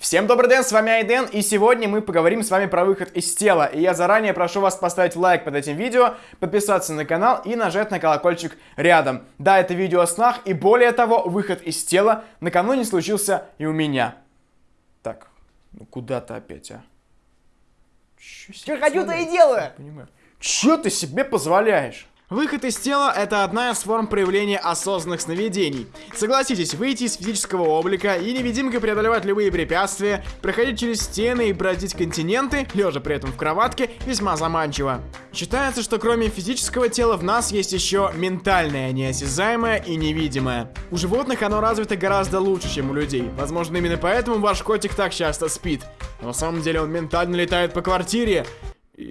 Всем добрый день, с вами Айден, и сегодня мы поговорим с вами про выход из тела. И я заранее прошу вас поставить лайк под этим видео, подписаться на канал и нажать на колокольчик рядом. Да, это видео о снах, и более того, выход из тела накануне случился и у меня. Так, ну куда ты опять, а? Что хочу, то и делаю! Понимаю. Чё ты себе позволяешь? Выход из тела – это одна из форм проявления осознанных сновидений. Согласитесь, выйти из физического облика и невидимко преодолевать любые препятствия, проходить через стены и бродить континенты, лежа при этом в кроватке, весьма заманчиво. Считается, что кроме физического тела в нас есть еще ментальное, неосязаемое и невидимое. У животных оно развито гораздо лучше, чем у людей. Возможно, именно поэтому ваш котик так часто спит. Но на самом деле он ментально летает по квартире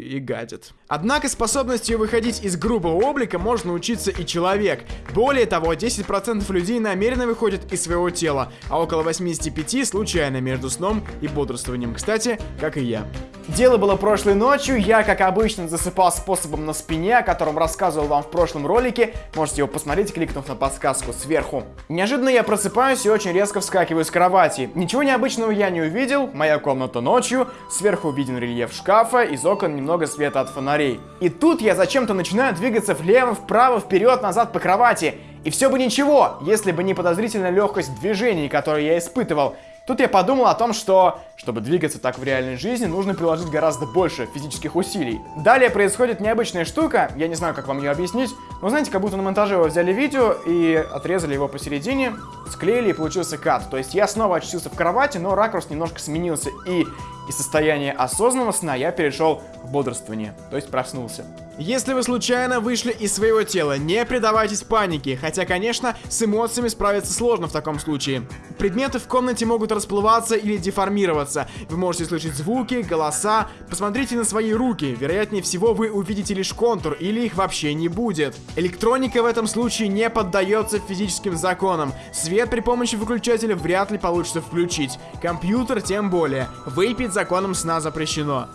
и гадит. Однако способностью выходить из грубого облика может научиться и человек. Более того, 10% людей намеренно выходят из своего тела, а около 85% случайно между сном и бодрствованием. Кстати, как и я. Дело было прошлой ночью, я, как обычно, засыпал способом на спине, о котором рассказывал вам в прошлом ролике. Можете его посмотреть, кликнув на подсказку сверху. Неожиданно я просыпаюсь и очень резко вскакиваю с кровати. Ничего необычного я не увидел, моя комната ночью, сверху виден рельеф шкафа, из окон немного света от фонарей. И тут я зачем-то начинаю двигаться влево, вправо, вперед, назад по кровати. И все бы ничего, если бы не подозрительная легкость движений, которую я испытывал. Тут я подумал о том, что, чтобы двигаться так в реальной жизни, нужно приложить гораздо больше физических усилий. Далее происходит необычная штука, я не знаю, как вам ее объяснить, но знаете, как будто на монтаже вы взяли видео и отрезали его посередине, склеили и получился кат. То есть я снова очутился в кровати, но ракурс немножко сменился, и из состояния осознанного сна я перешел в бодрствование, то есть проснулся. Если вы случайно вышли из своего тела, не предавайтесь панике, хотя, конечно, с эмоциями справиться сложно в таком случае. Предметы в комнате могут расплываться или деформироваться, вы можете слышать звуки, голоса, посмотрите на свои руки, вероятнее всего вы увидите лишь контур или их вообще не будет. Электроника в этом случае не поддается физическим законам, свет при помощи выключателя вряд ли получится включить, компьютер тем более, выпить законом сна запрещено.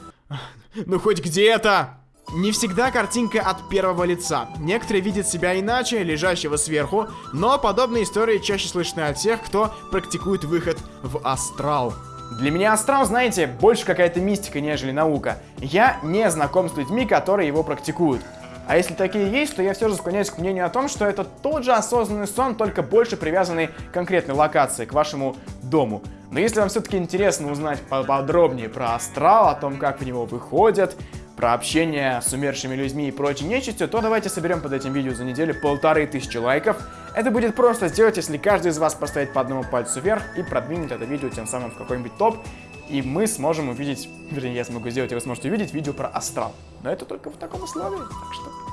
Ну хоть где-то! Не всегда картинка от первого лица. Некоторые видят себя иначе, лежащего сверху, но подобные истории чаще слышны от тех, кто практикует выход в астрал. Для меня астрал, знаете, больше какая-то мистика, нежели наука. Я не знаком с людьми, которые его практикуют. А если такие есть, то я все же склоняюсь к мнению о том, что это тот же осознанный сон, только больше привязанный к конкретной локации, к вашему дому. Но если вам все-таки интересно узнать подробнее про астрал, о том, как в него выходят, про общение с умершими людьми и прочей нечистью, то давайте соберем под этим видео за неделю полторы тысячи лайков. Это будет просто сделать, если каждый из вас поставит по одному пальцу вверх и продвинет это видео тем самым в какой-нибудь топ. И мы сможем увидеть, вернее, я смогу сделать, и вы сможете увидеть видео про астрал. Но это только в таком условии, так что...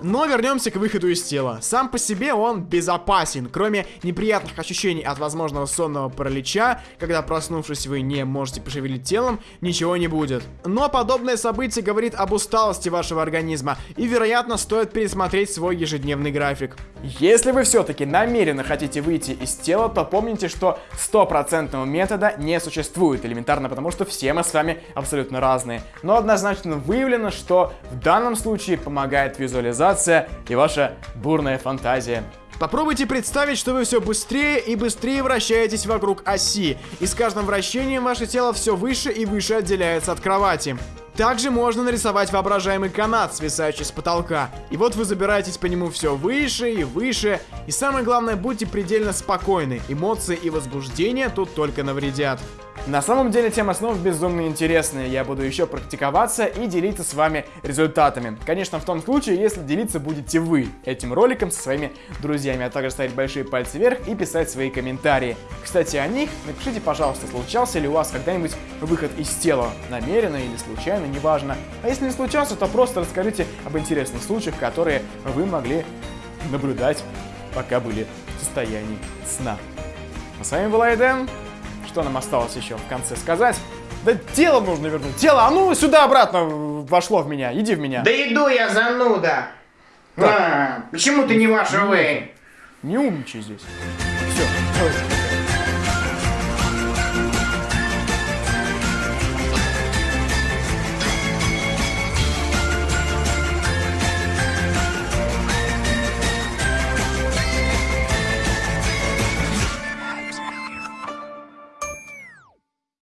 Но вернемся к выходу из тела. Сам по себе он безопасен, кроме неприятных ощущений от возможного сонного паралича, когда проснувшись вы не можете пошевелить телом, ничего не будет. Но подобное событие говорит об усталости вашего организма, и вероятно стоит пересмотреть свой ежедневный график. Если вы все-таки намеренно хотите выйти из тела, то помните, что стопроцентного метода не существует, элементарно потому, что все мы с вами абсолютно разные. Но однозначно выявлено, что в данном случае помогает визуализация импровизация и ваша бурная фантазия. Попробуйте представить, что вы все быстрее и быстрее вращаетесь вокруг оси, и с каждым вращением ваше тело все выше и выше отделяется от кровати. Также можно нарисовать воображаемый канат, свисающий с потолка. И вот вы забираетесь по нему все выше и выше. И самое главное, будьте предельно спокойны. Эмоции и возбуждение тут только навредят. На самом деле тема снов безумно интересная, я буду еще практиковаться и делиться с вами результатами. Конечно, в том случае, если делиться будете вы этим роликом со своими друзьями, а также ставить большие пальцы вверх и писать свои комментарии. Кстати, о них напишите, пожалуйста, случался ли у вас когда-нибудь выход из тела, намеренно или случайно, неважно. А если не случался, то просто расскажите об интересных случаях, которые вы могли наблюдать, пока были в состоянии сна. А с вами был Айден. Что нам осталось еще в конце сказать? Да тело нужно вернуть. Тело, а ну сюда обратно вошло в меня. Иди в меня. Да иду я, зануда. А, почему ты не ваша вы? Не умничай здесь. Все.